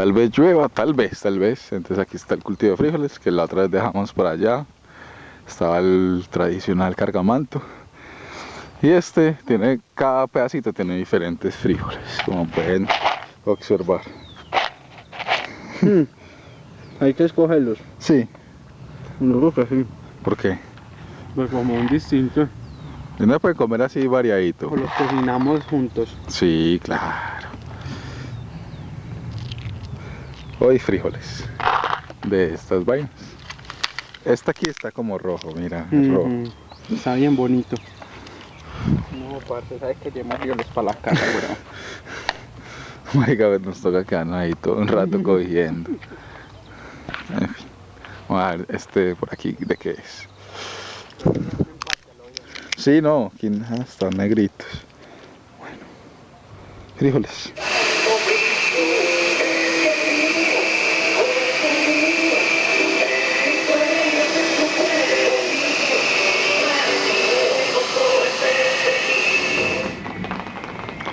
Tal vez llueva, tal vez, tal vez. Entonces aquí está el cultivo de frijoles que la otra vez dejamos por allá. Estaba el tradicional cargamanto. Y este tiene, cada pedacito tiene diferentes frijoles, como pueden observar. Hmm. Hay que escogerlos. Sí, que sí. ¿por qué? Pues como un distinto. Y Uno puede comer así variadito. O los cocinamos juntos. Sí, claro. Hoy frijoles de estas vainas. Esta aquí está como rojo, mira, rojo. Ujú. Está bien bonito. No, parce, ¿sabes que llevamos frijoles para la casa, bro? Marica, pues nos toca quedarnos ahí todo un rato cogiendo. En fin. Vamos a ver, este por aquí, ¿de qué es? Sí, no, aquí están negritos. Bueno. Frijoles.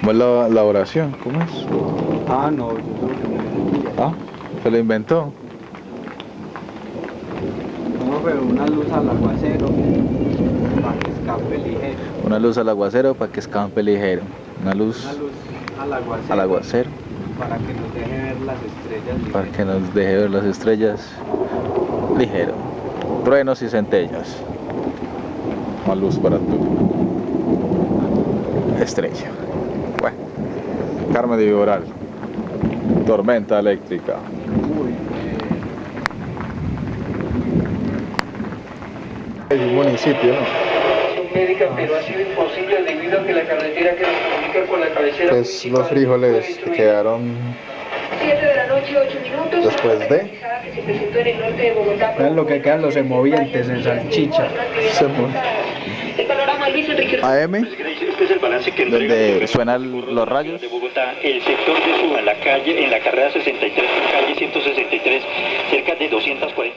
¿Cómo es la, la oración? ¿Cómo es? Ah, no, yo creo que me Ah, se lo inventó. No, pero una luz al aguacero para que escape ligero. Una luz al aguacero para que escampe ligero. Una luz Una luz al aguacero, al aguacero para que nos deje ver las estrellas para ligero. que nos deje ver las estrellas ligero. Truenos y centellas. Más luz para tu estrella. Carmen de Viboral. Tormenta eléctrica. Un municipio, ¿no? médica, pero ha sido imposible debido a que la carretera que nos comunica con la cabecera Pues los frijoles que quedaron 7 de la noche, 8 minutos. Después de- Que se presentó en el norte de Bogotá. Vean lo que quedan los emovientes en salchicha. Se mu- El panorama Luis Enrique. AM, Este es el balance que entrega donde suenan los rayos. de Bogotá, el sector de Suba, la calle, en la carrera 63 con calle 163, cerca de 240 viviendas.